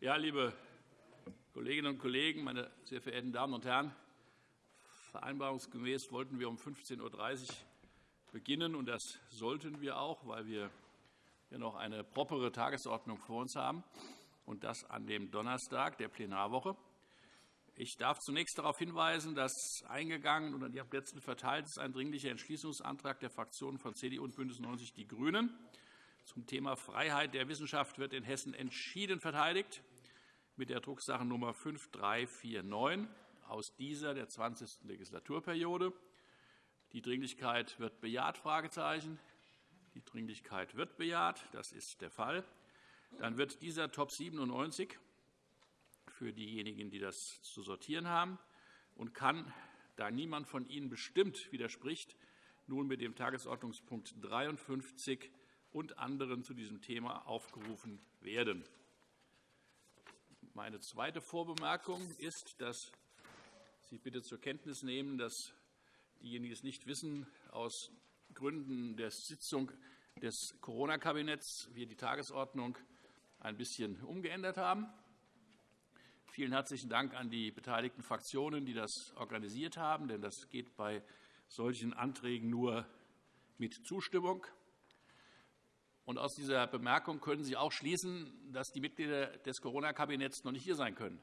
Ja, liebe Kolleginnen und Kollegen, meine sehr verehrten Damen und Herren! Vereinbarungsgemäß wollten wir um 15.30 Uhr beginnen, und das sollten wir auch, weil wir hier noch eine propere Tagesordnung vor uns haben, und das an dem Donnerstag der Plenarwoche. Ich darf zunächst darauf hinweisen, dass eingegangen und an die Plätzen verteilt ist ein Dringlicher Entschließungsantrag der Fraktionen von CDU und BÜNDNIS 90 die GRÜNEN zum Thema Freiheit der Wissenschaft wird in Hessen entschieden verteidigt mit der Drucksache-Nummer 5349 aus dieser der 20. Legislaturperiode. Die Dringlichkeit wird bejaht. Die Dringlichkeit wird bejaht. Das ist der Fall. Dann wird dieser Top 97 für diejenigen, die das zu sortieren haben, und kann, da niemand von Ihnen bestimmt widerspricht, nun mit dem Tagesordnungspunkt 53 und anderen zu diesem Thema aufgerufen werden. Meine zweite Vorbemerkung ist, dass Sie bitte zur Kenntnis nehmen, dass diejenigen, die es nicht wissen, aus Gründen der Sitzung des Corona-Kabinetts wir die Tagesordnung ein bisschen umgeändert haben. Vielen herzlichen Dank an die beteiligten Fraktionen, die das organisiert haben. Denn das geht bei solchen Anträgen nur mit Zustimmung. Und aus dieser Bemerkung können Sie auch schließen, dass die Mitglieder des Corona-Kabinetts noch nicht hier sein können.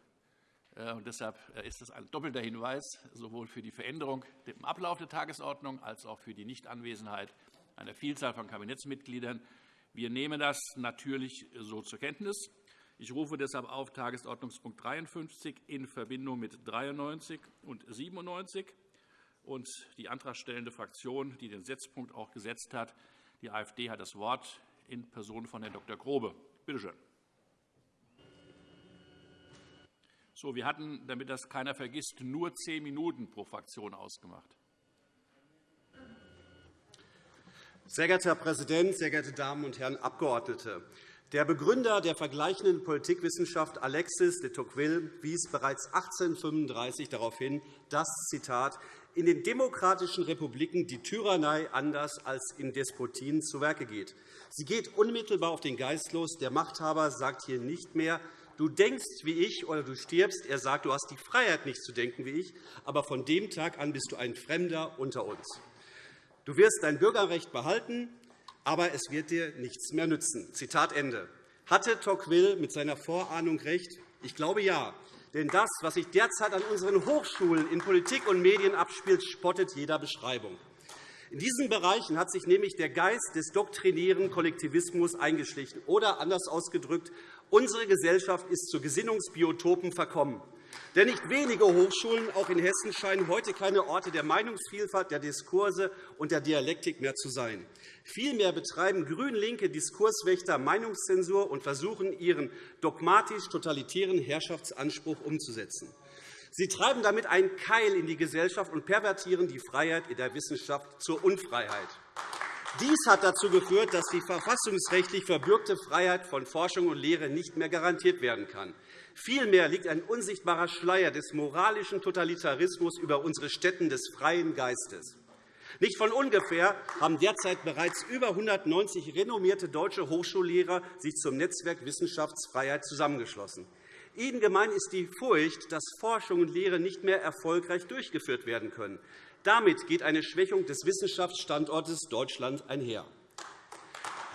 Äh, und deshalb äh, ist das ein doppelter Hinweis, sowohl für die Veränderung im Ablauf der Tagesordnung als auch für die Nichtanwesenheit einer Vielzahl von Kabinettsmitgliedern. Wir nehmen das natürlich so zur Kenntnis. Ich rufe deshalb auf Tagesordnungspunkt 53 in Verbindung mit 93 und 97 und die antragstellende Fraktion, die den Setzpunkt auch gesetzt hat, die AfD, hat das Wort in Person von Herrn Dr. Grobe. Bitte schön. So, wir hatten, damit das keiner vergisst, nur zehn Minuten pro Fraktion ausgemacht. Sehr geehrter Herr Präsident, sehr geehrte Damen und Herren Abgeordnete! Der Begründer der vergleichenden Politikwissenschaft Alexis de Tocqueville wies bereits 1835 darauf hin, dass Zitat, in den demokratischen Republiken die Tyrannei anders als in Despotien zu Werke geht. Sie geht unmittelbar auf den Geist los. Der Machthaber sagt hier nicht mehr, du denkst wie ich oder du stirbst. Er sagt, du hast die Freiheit, nicht zu denken wie ich, aber von dem Tag an bist du ein Fremder unter uns. Du wirst dein Bürgerrecht behalten, aber es wird dir nichts mehr nützen. Zitat Ende. Hatte Tocqueville mit seiner Vorahnung recht? Ich glaube ja. Denn das, was sich derzeit an unseren Hochschulen in Politik und Medien abspielt, spottet jeder Beschreibung. In diesen Bereichen hat sich nämlich der Geist des doktrinären Kollektivismus eingeschlichen. Oder anders ausgedrückt, unsere Gesellschaft ist zu Gesinnungsbiotopen verkommen. Denn nicht wenige Hochschulen, auch in Hessen, scheinen heute keine Orte der Meinungsvielfalt, der Diskurse und der Dialektik mehr zu sein. Vielmehr betreiben grün-linke Diskurswächter Meinungszensur und versuchen, ihren dogmatisch-totalitären Herrschaftsanspruch umzusetzen. Sie treiben damit einen Keil in die Gesellschaft und pervertieren die Freiheit in der Wissenschaft zur Unfreiheit. Dies hat dazu geführt, dass die verfassungsrechtlich verbürgte Freiheit von Forschung und Lehre nicht mehr garantiert werden kann. Vielmehr liegt ein unsichtbarer Schleier des moralischen Totalitarismus über unsere Stätten des freien Geistes. Nicht von ungefähr haben derzeit bereits über 190 renommierte deutsche Hochschullehrer sich zum Netzwerk Wissenschaftsfreiheit zusammengeschlossen. Ihnen gemein ist die Furcht, dass Forschung und Lehre nicht mehr erfolgreich durchgeführt werden können. Damit geht eine Schwächung des Wissenschaftsstandortes Deutschland einher.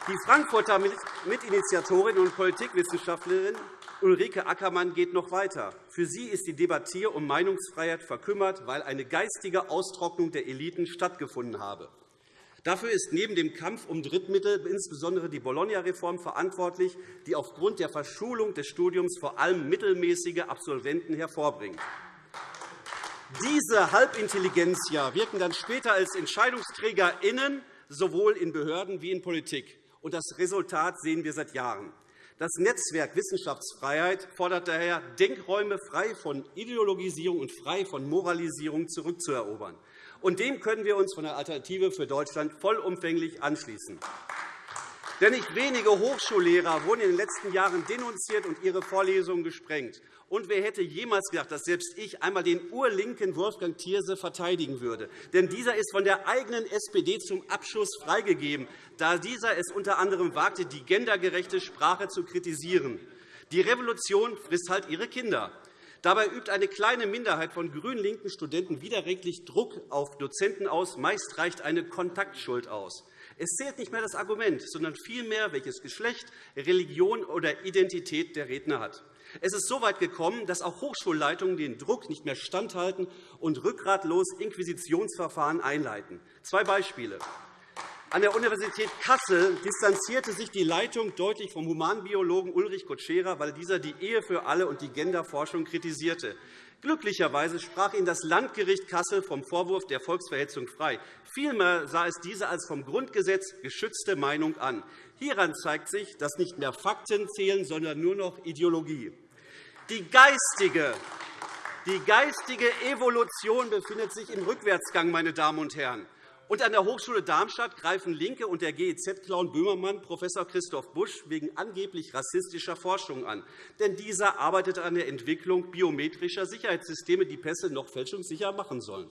Die Frankfurter Mitinitiatorin und Politikwissenschaftlerin Ulrike Ackermann geht noch weiter. Für sie ist die Debatte um Meinungsfreiheit verkümmert, weil eine geistige Austrocknung der Eliten stattgefunden habe. Dafür ist neben dem Kampf um Drittmittel insbesondere die Bologna-Reform verantwortlich, die aufgrund der Verschulung des Studiums vor allem mittelmäßige Absolventen hervorbringt. Diese Halbintelligenzia wirken dann später als EntscheidungsträgerInnen sowohl in Behörden wie in Politik. Das Resultat sehen wir seit Jahren. Das Netzwerk Wissenschaftsfreiheit fordert daher, Denkräume frei von Ideologisierung und frei von Moralisierung zurückzuerobern. Und dem können wir uns von der Alternative für Deutschland vollumfänglich anschließen. Denn nicht wenige Hochschullehrer wurden in den letzten Jahren denunziert und ihre Vorlesungen gesprengt. Und wer hätte jemals gedacht, dass selbst ich einmal den urlinken Wolfgang Thierse verteidigen würde? Denn dieser ist von der eigenen SPD zum Abschuss freigegeben, da dieser es unter anderem wagte, die gendergerechte Sprache zu kritisieren. Die Revolution frisst halt ihre Kinder. Dabei übt eine kleine Minderheit von grün-linken Studenten widerrechtlich Druck auf Dozenten aus. Meist reicht eine Kontaktschuld aus. Es zählt nicht mehr das Argument, sondern vielmehr, welches Geschlecht, Religion oder Identität der Redner hat. Es ist so weit gekommen, dass auch Hochschulleitungen den Druck nicht mehr standhalten und rückgratlos Inquisitionsverfahren einleiten. Zwei Beispiele. An der Universität Kassel distanzierte sich die Leitung deutlich vom Humanbiologen Ulrich Kutschera, weil dieser die Ehe für alle und die Genderforschung kritisierte. Glücklicherweise sprach ihn das Landgericht Kassel vom Vorwurf der Volksverhetzung frei. Vielmehr sah es diese als vom Grundgesetz geschützte Meinung an. Hieran zeigt sich, dass nicht mehr Fakten zählen, sondern nur noch Ideologie. Die geistige, die geistige Evolution befindet sich im Rückwärtsgang, meine Damen und Herren. Und an der Hochschule Darmstadt greifen LINKE und der GEZ-Clown Böhmermann Prof. Christoph Busch wegen angeblich rassistischer Forschung an. Denn dieser arbeitet an der Entwicklung biometrischer Sicherheitssysteme, die Pässe noch fälschungssicher machen sollen.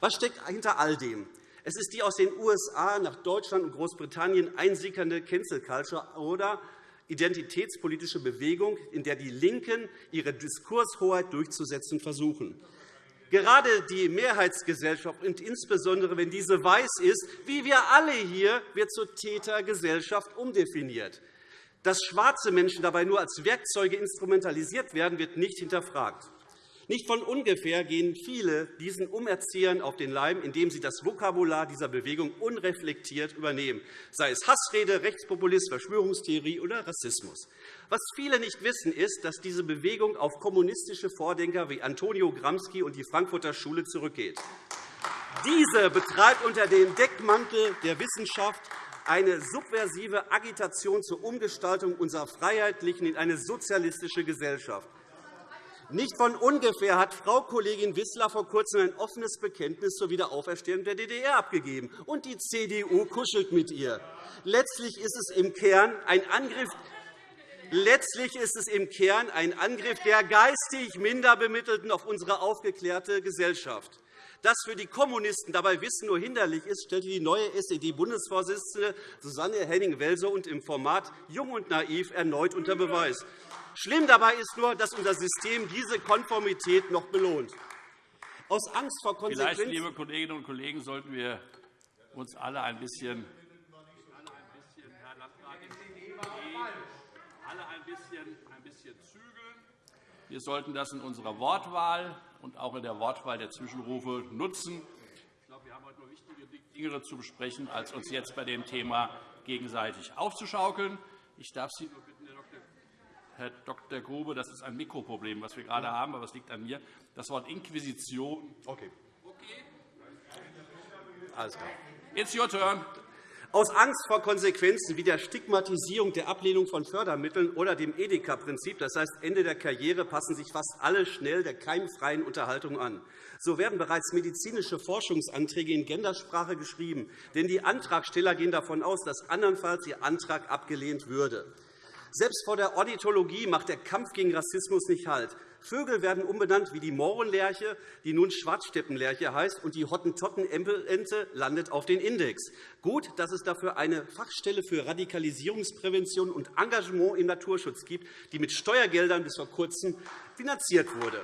Was steckt hinter all dem? Es ist die aus den USA nach Deutschland und Großbritannien einsickernde Cancel Culture oder identitätspolitische Bewegung, in der die LINKEN ihre Diskurshoheit durchzusetzen versuchen. Gerade die Mehrheitsgesellschaft, und insbesondere wenn diese weiß ist, wie wir alle hier, wird zur Tätergesellschaft umdefiniert. Dass schwarze Menschen dabei nur als Werkzeuge instrumentalisiert werden, wird nicht hinterfragt. Nicht von ungefähr gehen viele diesen Umerziehern auf den Leim, indem sie das Vokabular dieser Bewegung unreflektiert übernehmen, sei es Hassrede, Rechtspopulismus, Verschwörungstheorie oder Rassismus. Was viele nicht wissen, ist, dass diese Bewegung auf kommunistische Vordenker wie Antonio Gramsci und die Frankfurter Schule zurückgeht. Diese betreibt unter dem Deckmantel der Wissenschaft eine subversive Agitation zur Umgestaltung unserer freiheitlichen in eine sozialistische Gesellschaft. Nicht von ungefähr hat Frau Kollegin Wissler vor Kurzem ein offenes Bekenntnis zur Wiederauferstehung der DDR abgegeben, und die CDU kuschelt mit ihr. Letztlich ist es im Kern ein Angriff Letztlich ist es im Kern ein Angriff der geistig Minderbemittelten auf unsere aufgeklärte Gesellschaft. Dass für die Kommunisten dabei Wissen nur hinderlich ist, stellte die neue SED-Bundesvorsitzende Susanne Henning-Welsow und im Format Jung und naiv erneut unter Beweis. Schlimm dabei ist nur, dass unser System diese Konformität noch belohnt. Aus Angst vor Konsequenzen Vielleicht, liebe Kolleginnen und Kollegen, sollten wir uns alle ein bisschen alle ein bisschen, ein bisschen zügeln. Wir sollten das in unserer Wortwahl und auch in der Wortwahl der Zwischenrufe nutzen. Ich glaube, wir haben heute noch wichtige Dinge zu besprechen, als uns jetzt bei dem Thema gegenseitig aufzuschaukeln. Ich darf Sie bitten, Herr Dr. Grube, das ist ein Mikroproblem, was wir gerade haben, aber es liegt an mir. Das Wort Inquisition. Okay. okay. Alles klar. It's your turn. Aus Angst vor Konsequenzen wie der Stigmatisierung der Ablehnung von Fördermitteln oder dem Edeka-Prinzip, das heißt Ende der Karriere, passen sich fast alle schnell der keimfreien Unterhaltung an. So werden bereits medizinische Forschungsanträge in Gendersprache geschrieben, denn die Antragsteller gehen davon aus, dass andernfalls ihr Antrag abgelehnt würde. Selbst vor der Ornithologie macht der Kampf gegen Rassismus nicht Halt. Vögel werden umbenannt wie die Mohrenlerche, die nun Schwarzsteppenlerche heißt, und die Hottentottenente landet auf den Index. Gut, dass es dafür eine Fachstelle für Radikalisierungsprävention und Engagement im Naturschutz gibt, die mit Steuergeldern bis vor Kurzem finanziert wurde.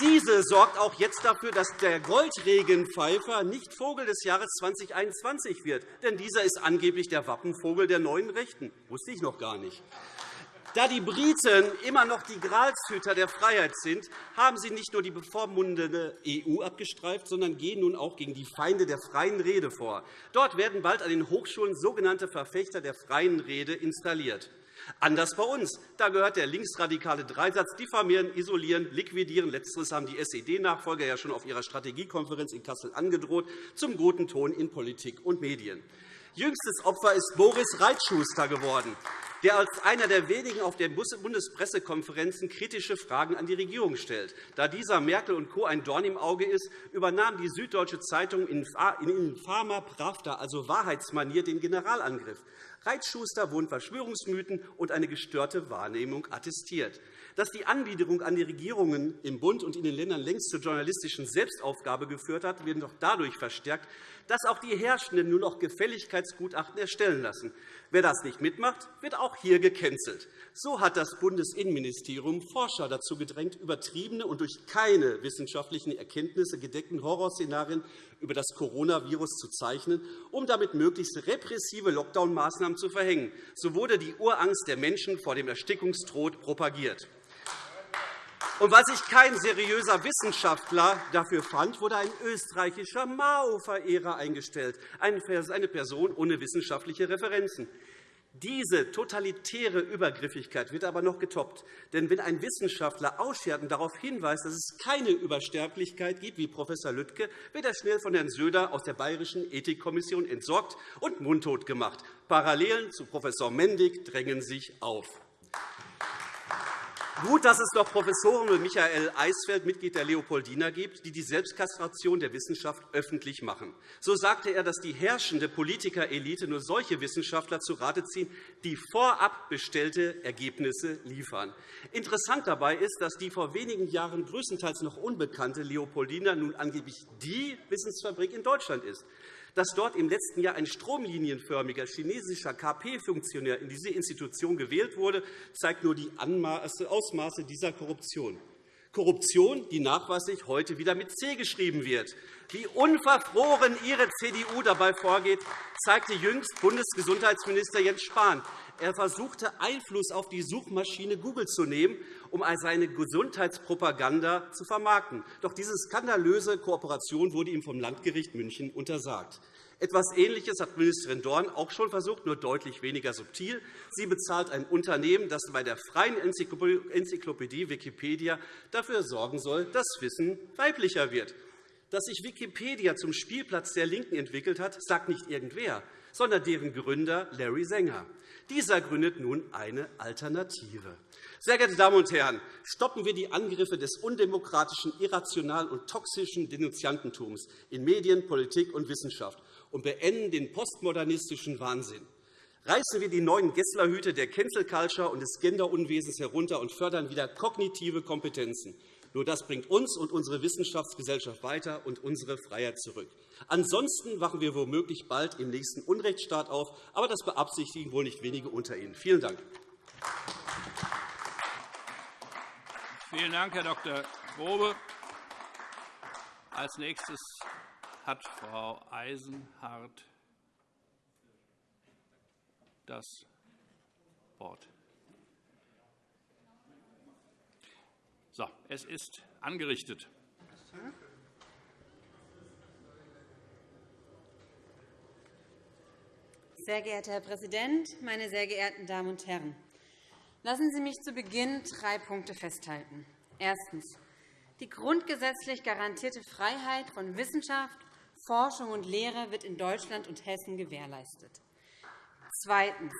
Diese sorgt auch jetzt dafür, dass der Goldregenpfeifer nicht Vogel des Jahres 2021 wird. Denn dieser ist angeblich der Wappenvogel der neuen Rechten. Das wusste ich noch gar nicht. Da die Briten immer noch die Gralshüter der Freiheit sind, haben sie nicht nur die bevormundene EU abgestreift, sondern gehen nun auch gegen die Feinde der freien Rede vor. Dort werden bald an den Hochschulen sogenannte Verfechter der freien Rede installiert. Anders bei uns. Da gehört der linksradikale Dreisatz diffamieren, isolieren, liquidieren. Letzteres haben die SED-Nachfolger ja schon auf ihrer Strategiekonferenz in Kassel angedroht, zum guten Ton in Politik und Medien. Jüngstes Opfer ist Boris Reitschuster geworden, der als einer der wenigen auf den Bundespressekonferenzen kritische Fragen an die Regierung stellt. Da dieser Merkel und Co. ein Dorn im Auge ist, übernahm die Süddeutsche Zeitung in infamer Pravda, also Wahrheitsmanier, den Generalangriff. Reitschuster wurden Verschwörungsmythen und eine gestörte Wahrnehmung attestiert. Dass die Anbiederung an die Regierungen im Bund und in den Ländern längst zur journalistischen Selbstaufgabe geführt hat, wird noch dadurch verstärkt, dass auch die Herrschenden nur noch Gefälligkeitsgutachten erstellen lassen. Wer das nicht mitmacht, wird auch hier gecancelt. So hat das Bundesinnenministerium Forscher dazu gedrängt, übertriebene und durch keine wissenschaftlichen Erkenntnisse gedeckten Horrorszenarien über das Coronavirus zu zeichnen, um damit möglichst repressive Lockdown-Maßnahmen zu verhängen. So wurde die Urangst der Menschen vor dem Erstickungstod propagiert. Und weil sich kein seriöser Wissenschaftler dafür fand, wurde ein österreichischer Mao-Verehrer eingestellt, eine Person ohne wissenschaftliche Referenzen. Diese totalitäre Übergriffigkeit wird aber noch getoppt. Denn wenn ein Wissenschaftler ausschert und darauf hinweist, dass es keine Übersterblichkeit gibt, wie Prof. Lüttke, wird er schnell von Herrn Söder aus der Bayerischen Ethikkommission entsorgt und mundtot gemacht. Parallelen zu Prof. Mendig drängen sich auf. Gut, dass es noch Professoren wie Michael Eisfeld, Mitglied der Leopoldina, gibt, die die Selbstkastration der Wissenschaft öffentlich machen. So sagte er, dass die herrschende Politikerelite nur solche Wissenschaftler zu Rate ziehen, die vorab bestellte Ergebnisse liefern. Interessant dabei ist, dass die vor wenigen Jahren größtenteils noch unbekannte Leopoldina nun angeblich die Wissensfabrik in Deutschland ist. Dass dort im letzten Jahr ein stromlinienförmiger chinesischer KP-Funktionär in diese Institution gewählt wurde, zeigt nur die Ausmaße dieser Korruption. Korruption, die nachweislich heute wieder mit C geschrieben wird. Wie unverfroren Ihre CDU dabei vorgeht, zeigte jüngst Bundesgesundheitsminister Jens Spahn. Er versuchte, Einfluss auf die Suchmaschine Google zu nehmen, um seine Gesundheitspropaganda zu vermarkten. Doch diese skandalöse Kooperation wurde ihm vom Landgericht München untersagt. Etwas Ähnliches hat Ministerin Dorn auch schon versucht, nur deutlich weniger subtil. Sie bezahlt ein Unternehmen, das bei der freien Enzyklopädie Wikipedia dafür sorgen soll, dass Wissen weiblicher wird. Dass sich Wikipedia zum Spielplatz der LINKEN entwickelt hat, sagt nicht irgendwer, sondern deren Gründer Larry Sanger. Dieser gründet nun eine Alternative. Sehr geehrte Damen und Herren, stoppen wir die Angriffe des undemokratischen, irrationalen und toxischen Denunziantentums in Medien, Politik und Wissenschaft und beenden den postmodernistischen Wahnsinn. Reißen wir die neuen Gesslerhüte der Cancel Culture und des Genderunwesens herunter und fördern wieder kognitive Kompetenzen. Nur das bringt uns und unsere Wissenschaftsgesellschaft weiter und unsere Freiheit zurück. Ansonsten wachen wir womöglich bald im nächsten Unrechtsstaat auf, aber das beabsichtigen wohl nicht wenige unter Ihnen. Vielen Dank. Vielen Dank, Herr Dr. Grobe. Als nächstes hat Frau Eisenhardt das Wort. So, es ist angerichtet. Sehr geehrter Herr Präsident, meine sehr geehrten Damen und Herren! Lassen Sie mich zu Beginn drei Punkte festhalten. Erstens. Die grundgesetzlich garantierte Freiheit von Wissenschaft, Forschung und Lehre wird in Deutschland und Hessen gewährleistet. Zweitens.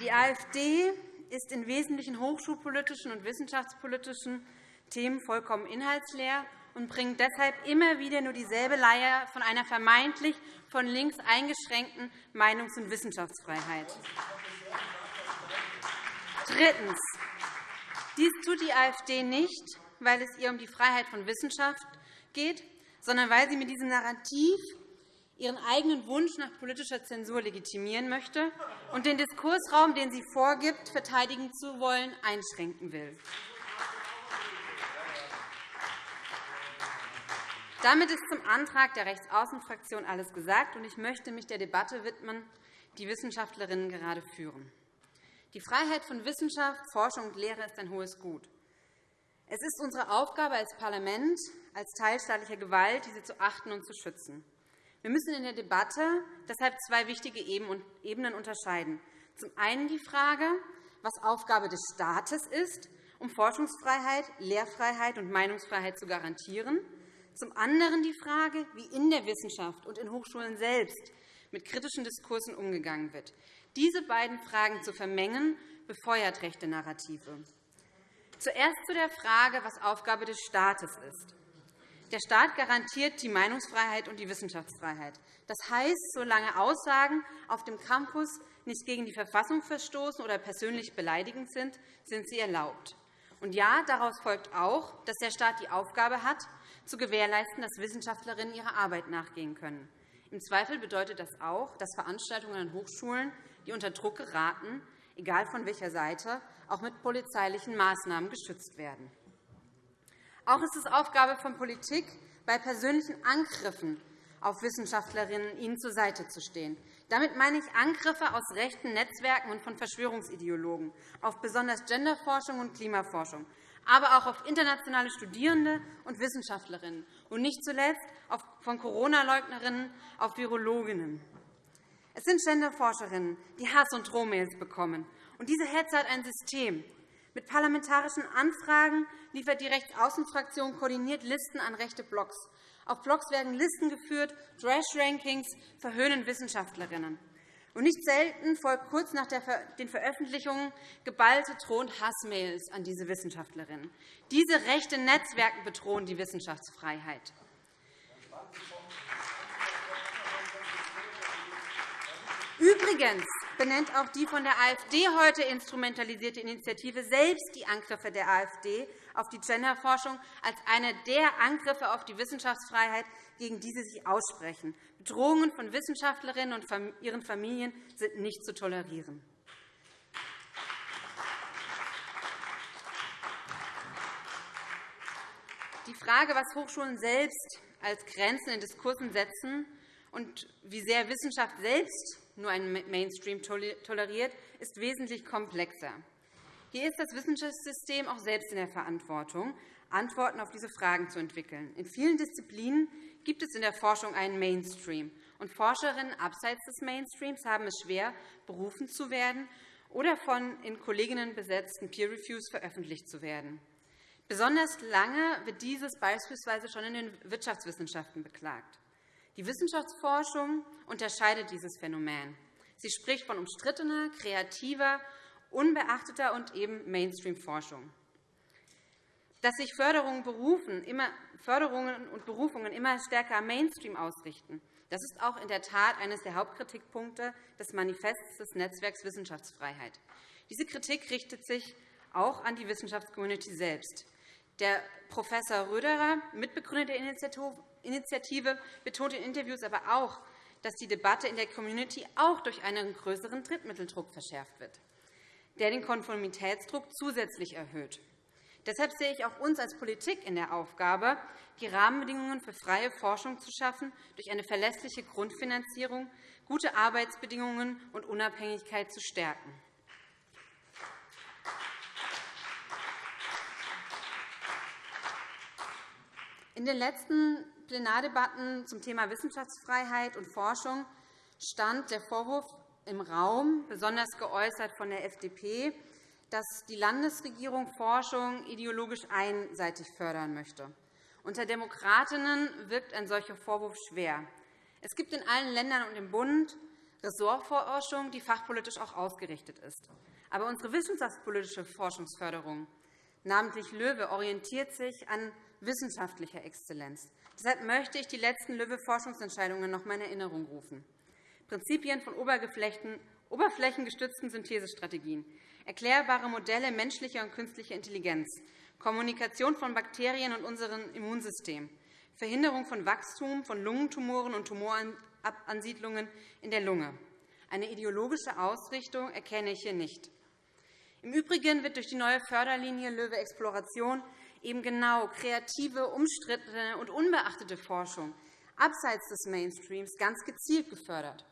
Die AfD ist in wesentlichen hochschulpolitischen und wissenschaftspolitischen Themen vollkommen inhaltsleer und bringt deshalb immer wieder nur dieselbe Leier von einer vermeintlich von links eingeschränkten Meinungs- und Wissenschaftsfreiheit. Drittens. Dies tut die AfD nicht, weil es ihr um die Freiheit von Wissenschaft geht, sondern weil sie mit diesem Narrativ ihren eigenen Wunsch nach politischer Zensur legitimieren möchte und den Diskursraum, den sie vorgibt, verteidigen zu wollen, einschränken will. Damit ist zum Antrag der Rechtsaußenfraktion alles gesagt, und ich möchte mich der Debatte widmen, die Wissenschaftlerinnen gerade führen. Die Freiheit von Wissenschaft, Forschung und Lehre ist ein hohes Gut. Es ist unsere Aufgabe als Parlament, als teilstaatlicher Gewalt, diese zu achten und zu schützen. Wir müssen in der Debatte deshalb zwei wichtige Ebenen unterscheiden. Zum einen die Frage, was Aufgabe des Staates ist, um Forschungsfreiheit, Lehrfreiheit und Meinungsfreiheit zu garantieren, zum anderen die Frage, wie in der Wissenschaft und in Hochschulen selbst mit kritischen Diskursen umgegangen wird. Diese beiden Fragen zu vermengen, befeuert rechte Narrative. Zuerst zu der Frage, was Aufgabe des Staates ist. Der Staat garantiert die Meinungsfreiheit und die Wissenschaftsfreiheit. Das heißt, solange Aussagen auf dem Campus nicht gegen die Verfassung verstoßen oder persönlich beleidigend sind, sind sie erlaubt. Und ja, daraus folgt auch, dass der Staat die Aufgabe hat, zu gewährleisten, dass Wissenschaftlerinnen ihrer Arbeit nachgehen können. Im Zweifel bedeutet das auch, dass Veranstaltungen an Hochschulen, die unter Druck geraten, egal von welcher Seite, auch mit polizeilichen Maßnahmen geschützt werden. Auch ist es Aufgabe von Politik, bei persönlichen Angriffen auf Wissenschaftlerinnen ihnen zur Seite zu stehen. Damit meine ich Angriffe aus rechten Netzwerken und von Verschwörungsideologen auf besonders Genderforschung und Klimaforschung, aber auch auf internationale Studierende und Wissenschaftlerinnen und nicht zuletzt von Corona-Leugnerinnen auf Virologinnen. Es sind Genderforscherinnen, die Hass- und Drohmails bekommen. Und diese Hetze hat ein System. Mit parlamentarischen Anfragen liefert die Rechtsaußenfraktion koordiniert Listen an rechte Blogs. Auf Blogs werden Listen geführt, Trash-Rankings verhöhnen Wissenschaftlerinnen. Und nicht selten folgt kurz nach den Veröffentlichungen geballte Droh- Hassmails an diese Wissenschaftlerinnen. Diese rechte Netzwerke bedrohen die Wissenschaftsfreiheit. Übrigens benennt auch die von der AfD heute instrumentalisierte Initiative selbst die Angriffe der AfD auf die Genderforschung als eine der Angriffe auf die Wissenschaftsfreiheit, gegen die sie sich aussprechen. Bedrohungen von Wissenschaftlerinnen und ihren Familien sind nicht zu tolerieren. Die Frage, was Hochschulen selbst als Grenzen in Diskursen setzen und wie sehr Wissenschaft selbst nur einen Mainstream toleriert, ist wesentlich komplexer. Hier ist das Wissenschaftssystem auch selbst in der Verantwortung, Antworten auf diese Fragen zu entwickeln. In vielen Disziplinen gibt es in der Forschung einen Mainstream. Und Forscherinnen abseits des Mainstreams haben es schwer, berufen zu werden oder von in Kolleginnen besetzten Peer Reviews veröffentlicht zu werden. Besonders lange wird dieses beispielsweise schon in den Wirtschaftswissenschaften beklagt. Die Wissenschaftsforschung unterscheidet dieses Phänomen. Sie spricht von umstrittener, kreativer, unbeachteter und eben Mainstream-Forschung. Dass sich Förderungen, und Berufungen immer stärker am Mainstream ausrichten, das ist auch in der Tat eines der Hauptkritikpunkte des Manifests des Netzwerks Wissenschaftsfreiheit. Diese Kritik richtet sich auch an die Wissenschaftscommunity selbst. Der Prof. Röderer, Mitbegründer der Initiative, betont in Interviews aber auch, dass die Debatte in der Community auch durch einen größeren Drittmitteldruck verschärft wird, der den Konformitätsdruck zusätzlich erhöht. Deshalb sehe ich auch uns als Politik in der Aufgabe, die Rahmenbedingungen für freie Forschung zu schaffen, durch eine verlässliche Grundfinanzierung, gute Arbeitsbedingungen und Unabhängigkeit zu stärken. In den letzten Plenardebatten zum Thema Wissenschaftsfreiheit und Forschung stand der Vorwurf im Raum, besonders geäußert von der FDP, dass die Landesregierung Forschung ideologisch einseitig fördern möchte. Unter Demokratinnen wirkt ein solcher Vorwurf schwer. Es gibt in allen Ländern und im Bund Ressortforschung, die fachpolitisch auch ausgerichtet ist. Aber unsere wissenschaftspolitische Forschungsförderung, namentlich LOEWE, orientiert sich an wissenschaftlicher Exzellenz. Deshalb möchte ich die letzten LOEWE-Forschungsentscheidungen noch in Erinnerung rufen. Prinzipien von oberflächengestützten Synthesestrategien, erklärbare Modelle menschlicher und künstlicher Intelligenz, Kommunikation von Bakterien und unserem Immunsystem, Verhinderung von Wachstum von Lungentumoren und Tumoransiedlungen in der Lunge. Eine ideologische Ausrichtung erkenne ich hier nicht. Im Übrigen wird durch die neue Förderlinie LOEWE Exploration eben genau kreative, umstrittene und unbeachtete Forschung abseits des Mainstreams ganz gezielt gefördert.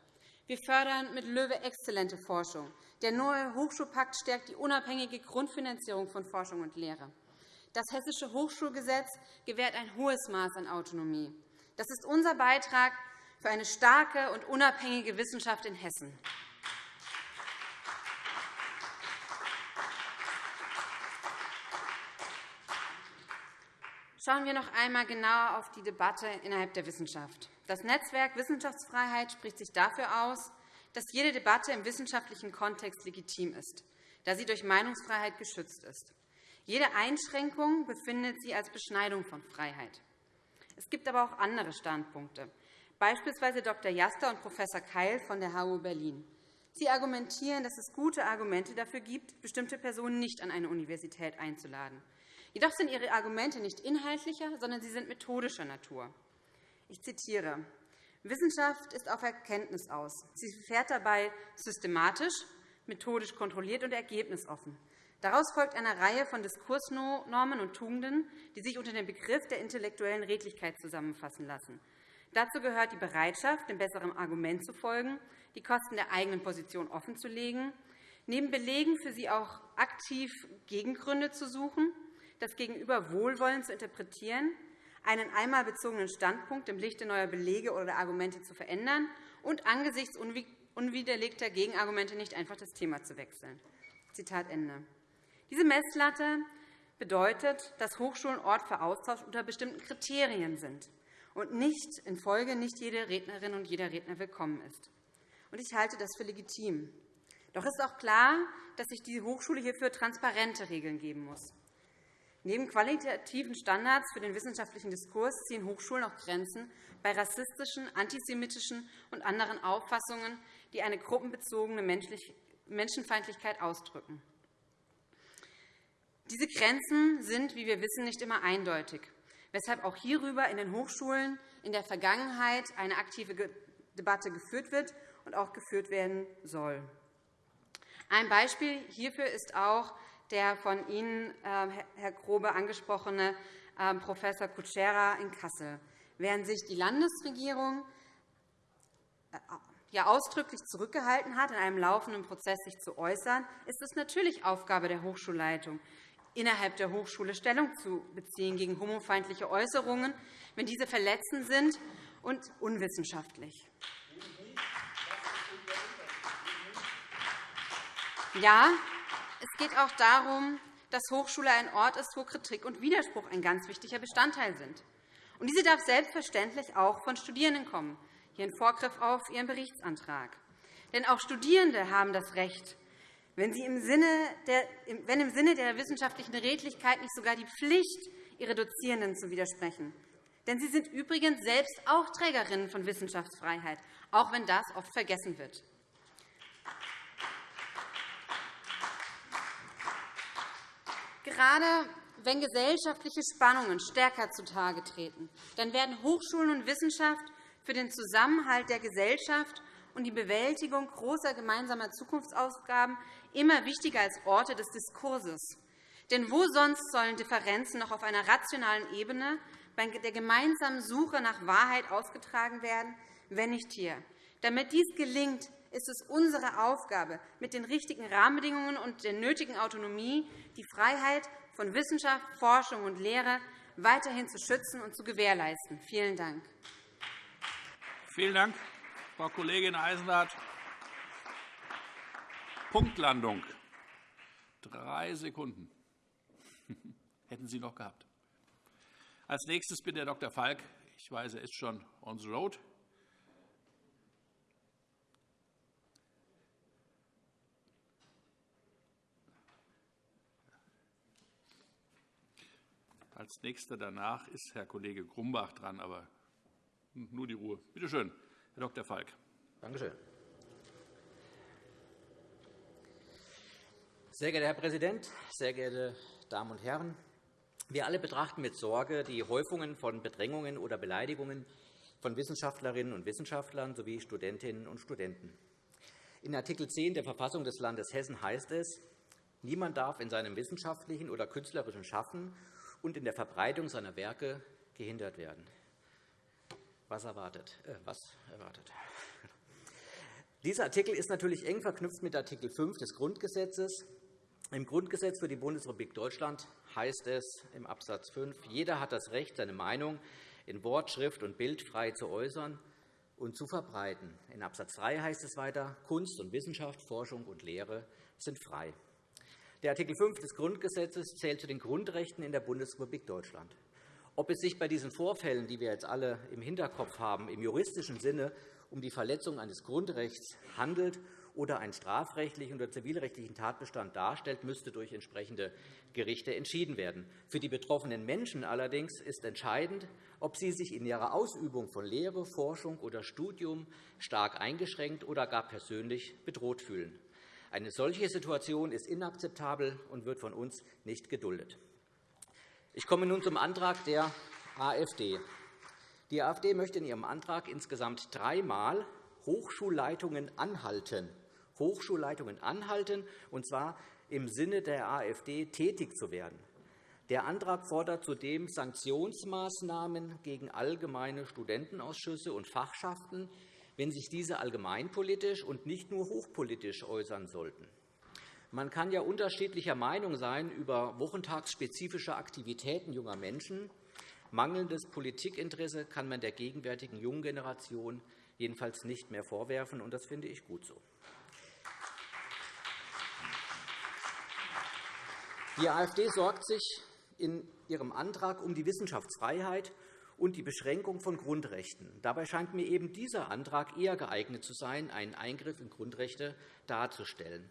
Wir fördern mit LOEWE exzellente Forschung. Der neue Hochschulpakt stärkt die unabhängige Grundfinanzierung von Forschung und Lehre. Das Hessische Hochschulgesetz gewährt ein hohes Maß an Autonomie. Das ist unser Beitrag für eine starke und unabhängige Wissenschaft in Hessen. Schauen wir noch einmal genauer auf die Debatte innerhalb der Wissenschaft. Das Netzwerk Wissenschaftsfreiheit spricht sich dafür aus, dass jede Debatte im wissenschaftlichen Kontext legitim ist, da sie durch Meinungsfreiheit geschützt ist. Jede Einschränkung befindet sie als Beschneidung von Freiheit. Es gibt aber auch andere Standpunkte, beispielsweise Dr. Jaster und Prof. Keil von der HU Berlin. Sie argumentieren, dass es gute Argumente dafür gibt, bestimmte Personen nicht an eine Universität einzuladen. Jedoch sind Ihre Argumente nicht inhaltlicher, sondern sie sind methodischer Natur. Ich zitiere. Wissenschaft ist auf Erkenntnis aus. Sie fährt dabei systematisch, methodisch kontrolliert und ergebnisoffen. Daraus folgt eine Reihe von Diskursnormen und Tugenden, die sich unter dem Begriff der intellektuellen Redlichkeit zusammenfassen lassen. Dazu gehört die Bereitschaft, dem besseren Argument zu folgen, die Kosten der eigenen Position offenzulegen, neben Belegen für sie auch aktiv Gegengründe zu suchen, das Gegenüber wohlwollend zu interpretieren, einen einmal bezogenen Standpunkt im Lichte neuer Belege oder Argumente zu verändern und angesichts unwiderlegter Gegenargumente nicht einfach das Thema zu wechseln. Zitat Ende. Diese Messlatte bedeutet, dass Hochschulen Ort für Austausch unter bestimmten Kriterien sind und nicht in Folge nicht jede Rednerin und jeder Redner willkommen ist. Ich halte das für legitim. Doch ist auch klar, dass sich die Hochschule hierfür transparente Regeln geben muss. Neben qualitativen Standards für den wissenschaftlichen Diskurs ziehen Hochschulen auch Grenzen bei rassistischen, antisemitischen und anderen Auffassungen, die eine gruppenbezogene Menschenfeindlichkeit ausdrücken. Diese Grenzen sind, wie wir wissen, nicht immer eindeutig, weshalb auch hierüber in den Hochschulen in der Vergangenheit eine aktive Debatte geführt wird und auch geführt werden soll. Ein Beispiel hierfür ist auch der von Ihnen, ähm, Herr Grobe, angesprochene ähm, Prof. Kutschera in Kassel. Während sich die Landesregierung äh, ja ausdrücklich zurückgehalten hat, in einem laufenden Prozess sich zu äußern, ist es natürlich Aufgabe der Hochschulleitung, innerhalb der Hochschule Stellung zu beziehen gegen homofeindliche Äußerungen, wenn diese verletzend sind und unwissenschaftlich. Ja, es geht auch darum, dass Hochschule ein Ort ist, wo Kritik und Widerspruch ein ganz wichtiger Bestandteil sind. Und diese darf selbstverständlich auch von Studierenden kommen, hier in Vorgriff auf Ihren Berichtsantrag. Denn auch Studierende haben das Recht, wenn, sie im Sinne der, wenn im Sinne der wissenschaftlichen Redlichkeit nicht sogar die Pflicht, ihre Dozierenden zu widersprechen. Denn sie sind übrigens selbst auch Trägerinnen von Wissenschaftsfreiheit, auch wenn das oft vergessen wird. Gerade wenn gesellschaftliche Spannungen stärker zutage treten, dann werden Hochschulen und Wissenschaft für den Zusammenhalt der Gesellschaft und die Bewältigung großer gemeinsamer Zukunftsaufgaben immer wichtiger als Orte des Diskurses. Denn wo sonst sollen Differenzen noch auf einer rationalen Ebene bei der gemeinsamen Suche nach Wahrheit ausgetragen werden, wenn nicht hier? Damit dies gelingt, ist es unsere Aufgabe, mit den richtigen Rahmenbedingungen und der nötigen Autonomie die Freiheit von Wissenschaft, Forschung und Lehre weiterhin zu schützen und zu gewährleisten. Vielen Dank. Vielen Dank, Frau Kollegin Eisenhardt. Punktlandung. Drei Sekunden hätten Sie noch gehabt. Als nächstes bitte Herr Dr. Falk. Ich weiß, er ist schon on the road. Als Nächster danach ist Herr Kollege Grumbach dran, aber nur die Ruhe. Bitte schön, Herr Dr. Falk. Danke schön. Sehr geehrter Herr Präsident, sehr geehrte Damen und Herren! Wir alle betrachten mit Sorge die Häufungen von Bedrängungen oder Beleidigungen von Wissenschaftlerinnen und Wissenschaftlern sowie Studentinnen und Studenten. In Art. 10 der Verfassung des Landes Hessen heißt es, niemand darf in seinem wissenschaftlichen oder künstlerischen Schaffen und in der Verbreitung seiner Werke gehindert werden. Was erwartet? Äh, was erwartet? Dieser Artikel ist natürlich eng verknüpft mit Art. 5 des Grundgesetzes. Im Grundgesetz für die Bundesrepublik Deutschland heißt es im Abs. 5, jeder hat das Recht, seine Meinung in Wort, Schrift und Bild frei zu äußern und zu verbreiten. In Abs. 3 heißt es weiter, Kunst und Wissenschaft, Forschung und Lehre sind frei. Der Artikel 5 des Grundgesetzes zählt zu den Grundrechten in der Bundesrepublik Deutschland. Ob es sich bei diesen Vorfällen, die wir jetzt alle im Hinterkopf haben, im juristischen Sinne um die Verletzung eines Grundrechts handelt oder einen strafrechtlichen oder zivilrechtlichen Tatbestand darstellt, müsste durch entsprechende Gerichte entschieden werden. Für die betroffenen Menschen allerdings ist entscheidend, ob sie sich in ihrer Ausübung von Lehre, Forschung oder Studium stark eingeschränkt oder gar persönlich bedroht fühlen. Eine solche Situation ist inakzeptabel und wird von uns nicht geduldet. Ich komme nun zum Antrag der AfD. Die AfD möchte in ihrem Antrag insgesamt dreimal Hochschulleitungen anhalten, Hochschulleitungen anhalten, und zwar im Sinne der AfD tätig zu werden. Der Antrag fordert zudem Sanktionsmaßnahmen gegen allgemeine Studentenausschüsse und Fachschaften, wenn sich diese allgemeinpolitisch und nicht nur hochpolitisch äußern sollten. Man kann ja unterschiedlicher Meinung sein über wochentagsspezifische Aktivitäten junger Menschen. Mangelndes Politikinteresse kann man der gegenwärtigen jungen Generation jedenfalls nicht mehr vorwerfen, und das finde ich gut so. Die AfD sorgt sich in ihrem Antrag um die Wissenschaftsfreiheit und die Beschränkung von Grundrechten. Dabei scheint mir eben dieser Antrag eher geeignet zu sein, einen Eingriff in Grundrechte darzustellen.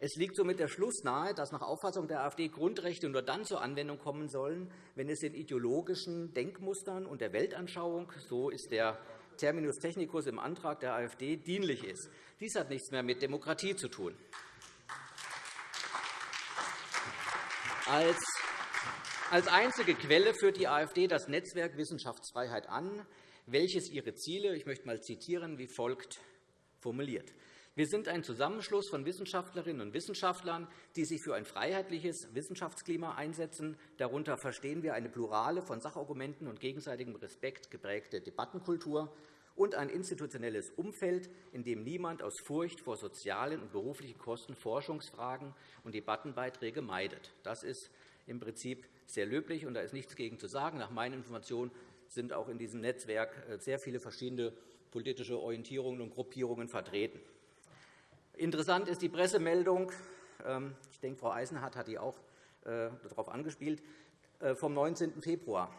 Es liegt somit der Schluss nahe, dass nach Auffassung der AfD Grundrechte nur dann zur Anwendung kommen sollen, wenn es den ideologischen Denkmustern und der Weltanschauung, so ist der Terminus technicus im Antrag der AfD, dienlich ist. Dies hat nichts mehr mit Demokratie zu tun. Als einzige Quelle führt die AfD das Netzwerk Wissenschaftsfreiheit an, welches ihre Ziele, ich möchte mal zitieren, wie folgt formuliert. Wir sind ein Zusammenschluss von Wissenschaftlerinnen und Wissenschaftlern, die sich für ein freiheitliches Wissenschaftsklima einsetzen. Darunter verstehen wir eine plurale, von Sachargumenten und gegenseitigem Respekt geprägte Debattenkultur und ein institutionelles Umfeld, in dem niemand aus Furcht vor sozialen und beruflichen Kosten Forschungsfragen und Debattenbeiträge meidet. Das ist im Prinzip sehr löblich, und da ist nichts gegen zu sagen. Nach meinen Informationen sind auch in diesem Netzwerk äh, sehr viele verschiedene politische Orientierungen und Gruppierungen vertreten. Interessant ist die Pressemeldung, ähm, ich denke, Frau Eisenhardt hat die auch äh, darauf angespielt, äh, vom 19. Februar.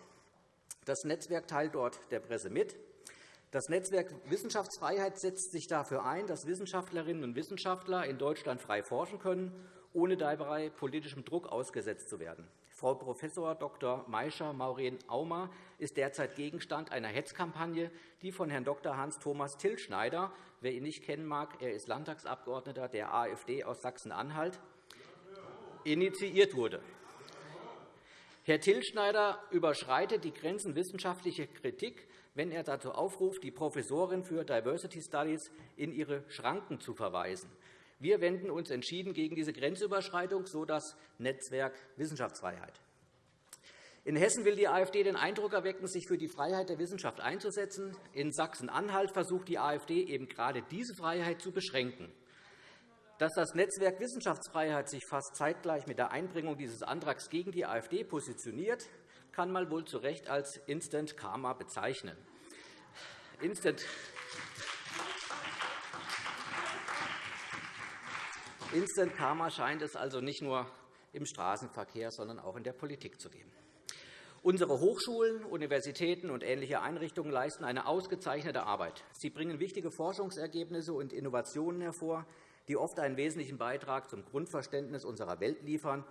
Das Netzwerk teilt dort der Presse mit. Das Netzwerk Wissenschaftsfreiheit setzt sich dafür ein, dass Wissenschaftlerinnen und Wissenschaftler in Deutschland frei forschen können, ohne dabei politischem Druck ausgesetzt zu werden. Frau Prof. Dr. Maischer Maureen Aumer ist derzeit Gegenstand einer Hetzkampagne, die von Herrn Dr. Hans-Thomas Tillschneider, wer ihn nicht kennen mag, er ist Landtagsabgeordneter der AfD aus Sachsen-Anhalt, initiiert wurde. Herr Tillschneider überschreitet die Grenzen wissenschaftlicher Kritik, wenn er dazu aufruft, die Professorin für Diversity Studies in ihre Schranken zu verweisen. Wir wenden uns entschieden gegen diese Grenzüberschreitung, so das Netzwerk Wissenschaftsfreiheit. In Hessen will die AfD den Eindruck erwecken, sich für die Freiheit der Wissenschaft einzusetzen. In Sachsen-Anhalt versucht die AfD eben gerade diese Freiheit zu beschränken. Dass das Netzwerk Wissenschaftsfreiheit sich fast zeitgleich mit der Einbringung dieses Antrags gegen die AfD positioniert, kann man wohl zu Recht als Instant Karma bezeichnen. Instant Instant Karma scheint es also nicht nur im Straßenverkehr, sondern auch in der Politik zu geben. Unsere Hochschulen, Universitäten und ähnliche Einrichtungen leisten eine ausgezeichnete Arbeit. Sie bringen wichtige Forschungsergebnisse und Innovationen hervor, die oft einen wesentlichen Beitrag zum Grundverständnis unserer Welt liefern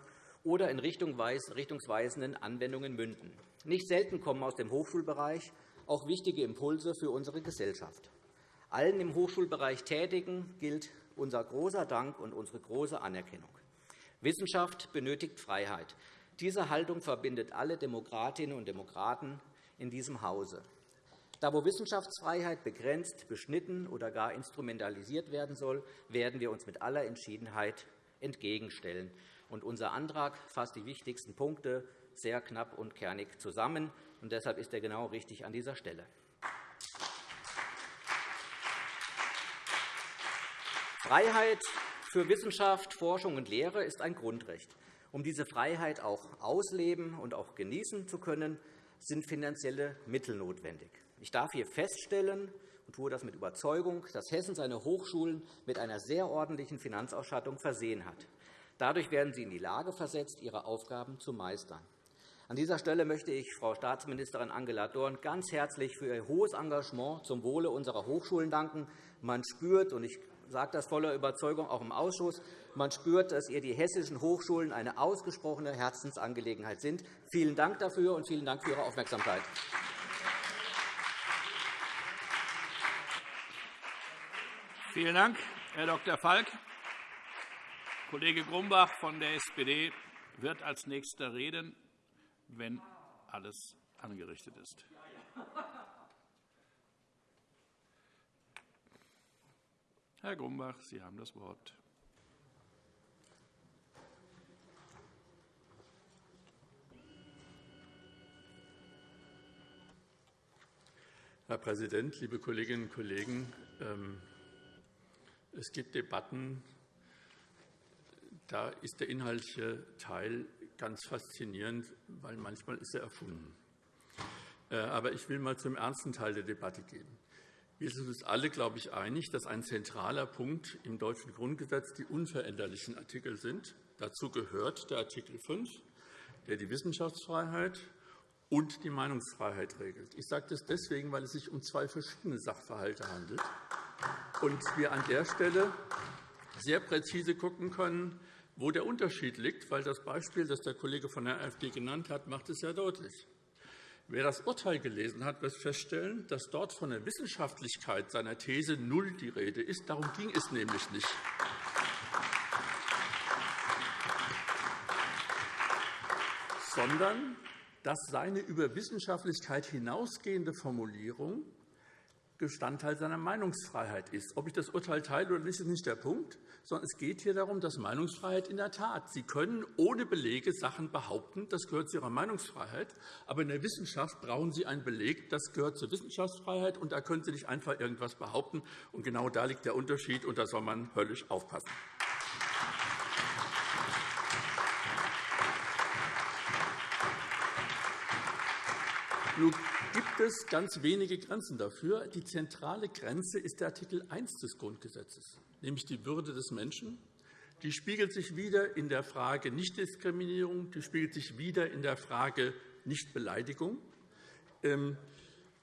oder in richtungsweisenden Anwendungen münden. Nicht selten kommen aus dem Hochschulbereich auch wichtige Impulse für unsere Gesellschaft. Allen im Hochschulbereich Tätigen gilt unser großer Dank und unsere große Anerkennung. Wissenschaft benötigt Freiheit. Diese Haltung verbindet alle Demokratinnen und Demokraten in diesem Hause. Da, wo Wissenschaftsfreiheit begrenzt, beschnitten oder gar instrumentalisiert werden soll, werden wir uns mit aller Entschiedenheit entgegenstellen. unser Antrag fasst die wichtigsten Punkte sehr knapp und kernig zusammen. Und deshalb ist er genau richtig an dieser Stelle. Freiheit für Wissenschaft, Forschung und Lehre ist ein Grundrecht. Um diese Freiheit auch ausleben und auch genießen zu können, sind finanzielle Mittel notwendig. Ich darf hier feststellen und tue das mit Überzeugung, dass Hessen seine Hochschulen mit einer sehr ordentlichen Finanzausstattung versehen hat. Dadurch werden sie in die Lage versetzt, ihre Aufgaben zu meistern. An dieser Stelle möchte ich Frau Staatsministerin Angela Dorn ganz herzlich für ihr hohes Engagement zum Wohle unserer Hochschulen danken. Man spürt, und ich sage das voller Überzeugung auch im Ausschuss. Man spürt, dass ihr die hessischen Hochschulen eine ausgesprochene Herzensangelegenheit sind. Vielen Dank dafür und vielen Dank für Ihre Aufmerksamkeit. Vielen Dank, Herr Dr. Falk. Kollege Grumbach von der SPD wird als Nächster reden, wenn alles angerichtet ist. Herr Grumbach, Sie haben das Wort. Herr Präsident, liebe Kolleginnen und Kollegen! Ähm, es gibt Debatten, da ist der inhaltliche Teil ganz faszinierend, weil manchmal ist er erfunden. Äh, aber ich will einmal zum ernsten Teil der Debatte gehen. Wir sind uns alle, glaube ich, einig, dass ein zentraler Punkt im deutschen Grundgesetz die unveränderlichen Artikel sind. Dazu gehört der Artikel 5, der die Wissenschaftsfreiheit und die Meinungsfreiheit regelt. Ich sage das deswegen, weil es sich um zwei verschiedene Sachverhalte handelt und wir an der Stelle sehr präzise schauen können, wo der Unterschied liegt, weil das Beispiel, das der Kollege von der AfD genannt hat, macht es sehr deutlich. Wer das Urteil gelesen hat, wird feststellen, dass dort von der Wissenschaftlichkeit seiner These null die Rede ist. Darum ging es nämlich nicht. sondern dass seine über Wissenschaftlichkeit hinausgehende Formulierung Bestandteil seiner Meinungsfreiheit ist. Ob ich das Urteil teile oder nicht, ist nicht der Punkt, sondern es geht hier darum, dass Meinungsfreiheit in der Tat, Sie können ohne Belege Sachen behaupten, das gehört zu Ihrer Meinungsfreiheit, aber in der Wissenschaft brauchen Sie einen Beleg, das gehört zur Wissenschaftsfreiheit, und da können Sie nicht einfach irgendetwas behaupten. Und genau da liegt der Unterschied, und da soll man höllisch aufpassen. Nun gibt es ganz wenige Grenzen dafür. Die zentrale Grenze ist der Artikel 1 des Grundgesetzes, nämlich die Würde des Menschen. Die spiegelt sich wieder in der Frage Nichtdiskriminierung, die spiegelt sich wieder in der Frage Nichtbeleidigung. Ähm,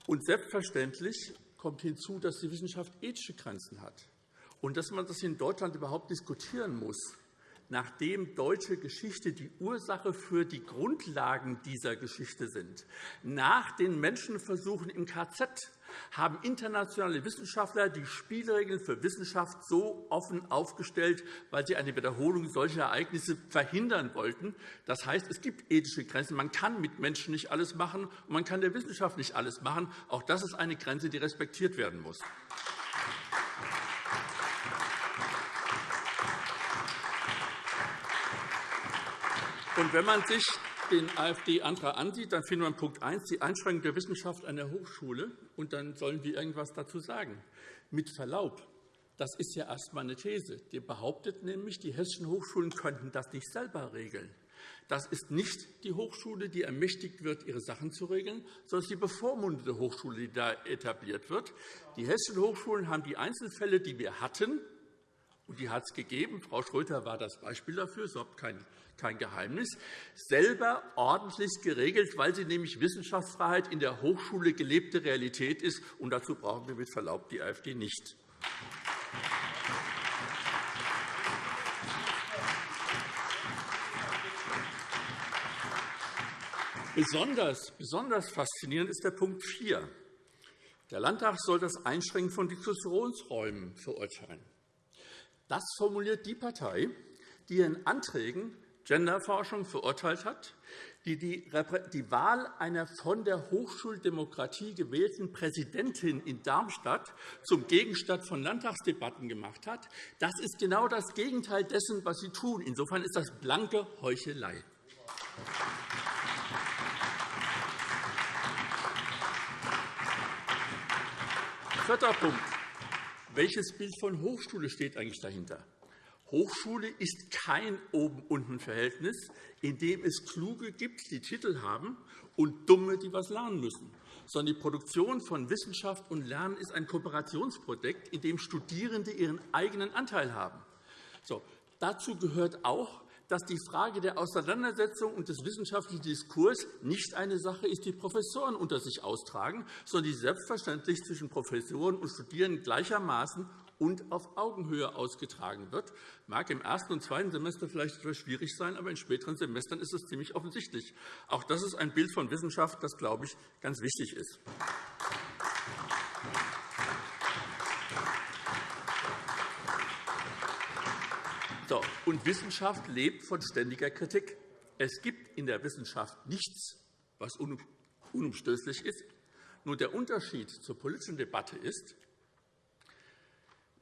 und selbstverständlich kommt hinzu, dass die Wissenschaft ethische Grenzen hat und dass man das in Deutschland überhaupt diskutieren muss nachdem deutsche Geschichte die Ursache für die Grundlagen dieser Geschichte sind. Nach den Menschenversuchen im KZ haben internationale Wissenschaftler die Spielregeln für Wissenschaft so offen aufgestellt, weil sie eine Wiederholung solcher Ereignisse verhindern wollten. Das heißt, es gibt ethische Grenzen. Man kann mit Menschen nicht alles machen, und man kann der Wissenschaft nicht alles machen. Auch das ist eine Grenze, die respektiert werden muss. Und wenn man sich den AfD-Antrag ansieht, dann findet man Punkt 1, die Einschränkung der Wissenschaft an der Hochschule. Und dann sollen wir irgendwas dazu sagen. Mit Verlaub, das ist ja erst einmal eine These. Die behauptet nämlich, die hessischen Hochschulen könnten das nicht selber regeln. Das ist nicht die Hochschule, die ermächtigt wird, ihre Sachen zu regeln, sondern es die bevormundete Hochschule, die da etabliert wird. Die hessischen Hochschulen haben die Einzelfälle, die wir hatten, und die hat es gegeben. Frau Schröter war das Beispiel dafür. Das ist überhaupt kein Geheimnis, selber ordentlich geregelt, weil sie nämlich Wissenschaftsfreiheit in der Hochschule gelebte Realität ist. Und dazu brauchen wir mit Verlaub die AfD nicht. Besonders, besonders faszinierend ist der Punkt 4. Der Landtag soll das Einschränken von Diskussionsräumen verurteilen. Das formuliert die Partei, die ihren Anträgen Genderforschung verurteilt hat, die die Wahl einer von der Hochschuldemokratie gewählten Präsidentin in Darmstadt zum Gegenstand von Landtagsdebatten gemacht hat. Das ist genau das Gegenteil dessen, was Sie tun. Insofern ist das blanke Heuchelei. Vierter Punkt. Welches Bild von Hochschule steht eigentlich dahinter? Hochschule ist kein Oben-Unten-Verhältnis, in dem es Kluge gibt, die Titel haben, und Dumme, die etwas lernen müssen, sondern die Produktion von Wissenschaft und Lernen ist ein Kooperationsprojekt, in dem Studierende ihren eigenen Anteil haben. So, dazu gehört auch, dass die Frage der Auseinandersetzung und des wissenschaftlichen Diskurs nicht eine Sache ist, die Professoren unter sich austragen, sondern die selbstverständlich zwischen Professoren und Studierenden gleichermaßen und auf Augenhöhe ausgetragen wird. Das mag im ersten und zweiten Semester vielleicht etwas schwierig sein, aber in späteren Semestern ist es ziemlich offensichtlich. Auch das ist ein Bild von Wissenschaft, das, glaube ich, ganz wichtig ist. So, und Wissenschaft lebt von ständiger Kritik. Es gibt in der Wissenschaft nichts, was unumstößlich ist. Nur der Unterschied zur politischen Debatte ist,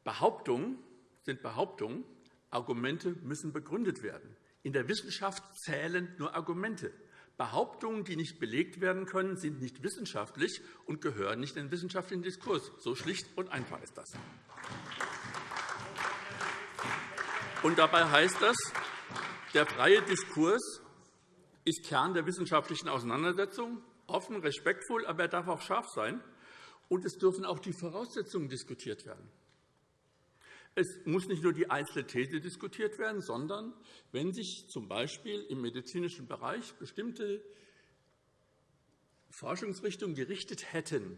Behauptungen sind Behauptungen, Argumente müssen begründet werden. In der Wissenschaft zählen nur Argumente. Behauptungen, die nicht belegt werden können, sind nicht wissenschaftlich und gehören nicht in den wissenschaftlichen Diskurs. So schlicht und einfach ist das. Und dabei heißt das, der freie Diskurs ist Kern der wissenschaftlichen Auseinandersetzung, offen, respektvoll, aber er darf auch scharf sein. Und es dürfen auch die Voraussetzungen diskutiert werden. Es muss nicht nur die einzelne These diskutiert werden, sondern wenn sich z.B. im medizinischen Bereich bestimmte Forschungsrichtungen gerichtet hätten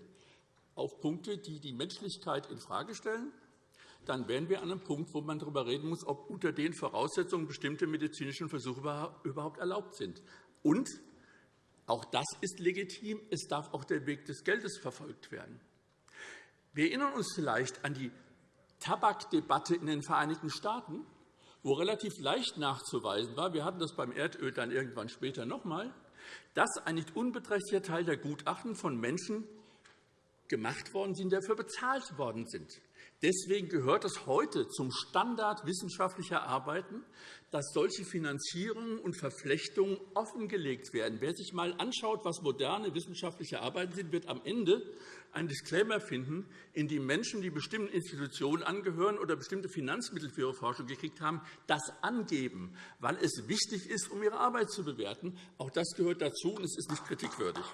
auf Punkte, die die Menschlichkeit infrage stellen, dann wären wir an einem Punkt, wo man darüber reden muss, ob unter den Voraussetzungen bestimmte medizinische Versuche überhaupt erlaubt sind. Und auch das ist legitim. Es darf auch der Weg des Geldes verfolgt werden. Wir erinnern uns vielleicht an die Tabakdebatte in den Vereinigten Staaten, wo relativ leicht nachzuweisen war, wir hatten das beim Erdöl dann irgendwann später noch einmal, dass ein nicht unbeträchtlicher Teil der Gutachten von Menschen gemacht worden sind, die dafür bezahlt worden sind. Deswegen gehört es heute zum Standard wissenschaftlicher Arbeiten, dass solche Finanzierungen und Verflechtungen offengelegt werden. Wer sich einmal anschaut, was moderne wissenschaftliche Arbeiten sind, wird am Ende einen Disclaimer finden, in dem Menschen, die bestimmten Institutionen angehören oder bestimmte Finanzmittel für ihre Forschung gekriegt haben, das angeben, weil es wichtig ist, um ihre Arbeit zu bewerten. Auch das gehört dazu, und es ist nicht kritikwürdig.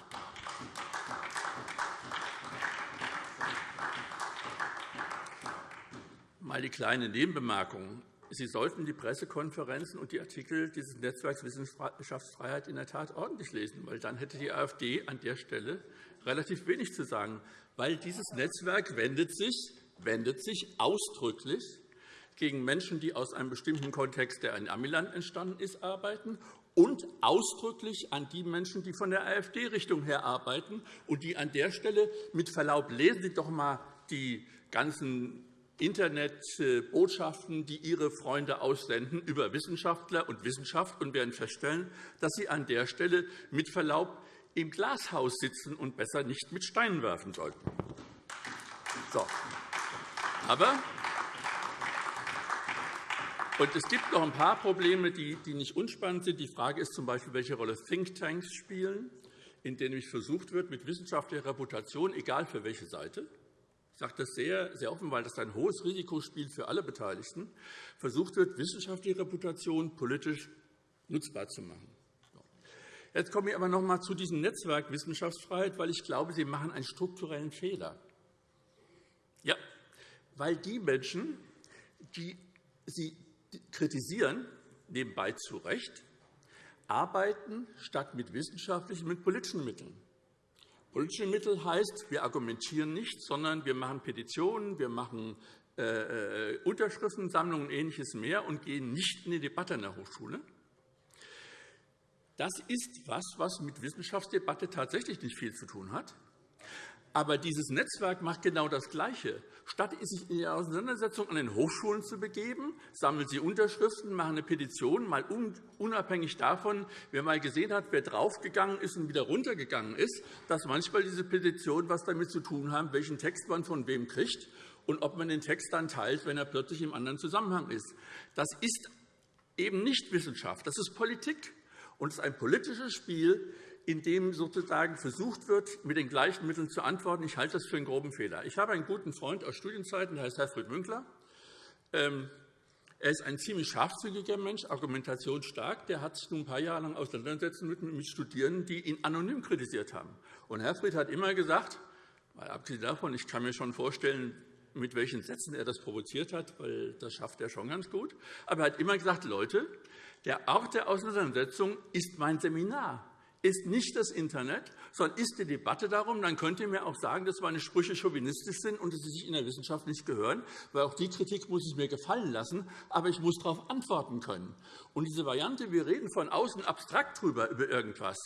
Mal die kleine Nebenbemerkung. Sie sollten die Pressekonferenzen und die Artikel dieses Netzwerks Wissenschaftsfreiheit in der Tat ordentlich lesen, weil dann hätte die AfD an der Stelle relativ wenig zu sagen, weil dieses Netzwerk wendet sich, wendet sich ausdrücklich gegen Menschen, die aus einem bestimmten Kontext, der in Amiland entstanden ist, arbeiten und ausdrücklich an die Menschen, die von der AfD-Richtung her arbeiten und die an der Stelle mit Verlaub lesen Sie doch einmal die ganzen Internetbotschaften, die Ihre Freunde aussenden über Wissenschaftler und Wissenschaft und werden feststellen, dass Sie an der Stelle mit Verlaub im Glashaus sitzen und besser nicht mit Steinen werfen sollten. So. Aber und es gibt noch ein paar Probleme, die nicht unspannend sind. Die Frage ist z.B., welche Rolle Thinktanks spielen, in denen versucht wird, mit wissenschaftlicher Reputation, egal für welche Seite, ich sage das sehr, sehr offen, weil das ein hohes Risikospiel für alle Beteiligten, versucht wird, wissenschaftliche Reputation politisch nutzbar zu machen. Jetzt komme ich aber noch einmal zu diesem Netzwerk Wissenschaftsfreiheit, weil ich glaube, Sie machen einen strukturellen Fehler. Ja, weil die Menschen, die Sie kritisieren, nebenbei zu Recht, arbeiten statt mit wissenschaftlichen, mit politischen Mitteln. Politische Mittel heißt, wir argumentieren nicht, sondern wir machen Petitionen, wir machen äh, äh, Unterschriftensammlungen und Ähnliches mehr und gehen nicht in die Debatte an der Hochschule. Das ist etwas, was mit Wissenschaftsdebatte tatsächlich nicht viel zu tun hat. Aber dieses Netzwerk macht genau das Gleiche. Statt sich in die Auseinandersetzung an den Hochschulen zu begeben, sammeln sie Unterschriften, machen eine Petition, mal unabhängig davon, wer mal gesehen hat, wer draufgegangen ist und wieder runtergegangen ist, dass manchmal diese Petitionen etwas damit zu tun haben, welchen Text man von wem kriegt und ob man den Text dann teilt, wenn er plötzlich im anderen Zusammenhang ist. Das ist eben nicht Wissenschaft, das ist Politik. Und es ist ein politisches Spiel, in dem sozusagen versucht wird, mit den gleichen Mitteln zu antworten. Ich halte das für einen groben Fehler. Ich habe einen guten Freund aus Studienzeiten, der heißt Herfried Münkler. Ähm, er ist ein ziemlich scharfzügiger Mensch, argumentationsstark. Der hat sich nun ein paar Jahre lang auseinandersetzen mit Studierenden, die ihn anonym kritisiert haben. Und Herfried hat immer gesagt, mal abgesehen davon, ich kann mir schon vorstellen, mit welchen Sätzen er das provoziert hat, weil das schafft er schon ganz gut. Aber er hat immer gesagt, Leute, der Ort der Auseinandersetzung ist mein Seminar ist nicht das Internet, sondern ist die Debatte darum. Dann könnt ihr mir auch sagen, dass meine Sprüche chauvinistisch sind und dass sie sich in der Wissenschaft nicht gehören, weil auch die Kritik muss ich mir gefallen lassen, aber ich muss darauf antworten können. Und diese Variante, wir reden von außen abstrakt drüber über irgendwas,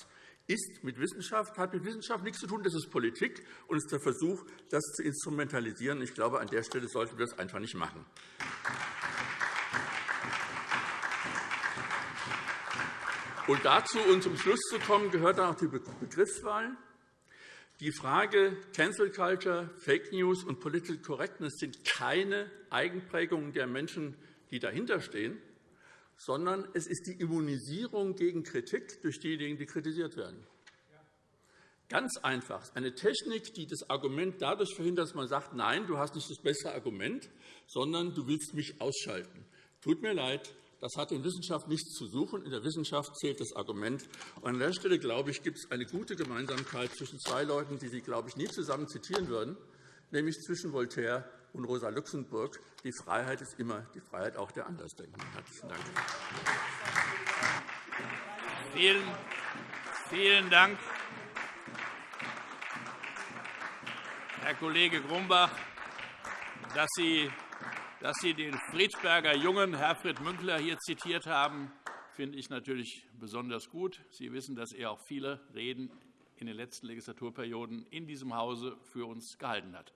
ist mit Wissenschaft, hat mit Wissenschaft nichts zu tun. Das ist Politik und ist der Versuch, das zu instrumentalisieren. Ich glaube, an der Stelle sollten wir das einfach nicht machen. Und dazu und zum Schluss zu kommen, gehört auch die Begriffswahl. Die Frage Cancel Culture, Fake News und Political Correctness sind keine Eigenprägungen der Menschen, die dahinterstehen, sondern es ist die Immunisierung gegen Kritik durch diejenigen, die kritisiert werden. Ganz einfach. Eine Technik, die das Argument dadurch verhindert, dass man sagt, nein, du hast nicht das bessere Argument, sondern du willst mich ausschalten. Tut mir leid, das hat in Wissenschaft nichts zu suchen. In der Wissenschaft zählt das Argument. an der Stelle, glaube ich, gibt es eine gute Gemeinsamkeit zwischen zwei Leuten, die Sie, glaube ich, nie zusammen zitieren würden, nämlich zwischen Voltaire und Rosa Luxemburg. Die Freiheit ist immer die Freiheit auch der Andersdenkenden. Herzlichen Dank. Vielen, vielen Dank, Herr Kollege Grumbach, dass Sie, dass Sie den Friedberger Jungen Herfried Münkler hier zitiert haben, finde ich natürlich besonders gut. Sie wissen, dass er auch viele Reden in den letzten Legislaturperioden in diesem Hause für uns gehalten hat.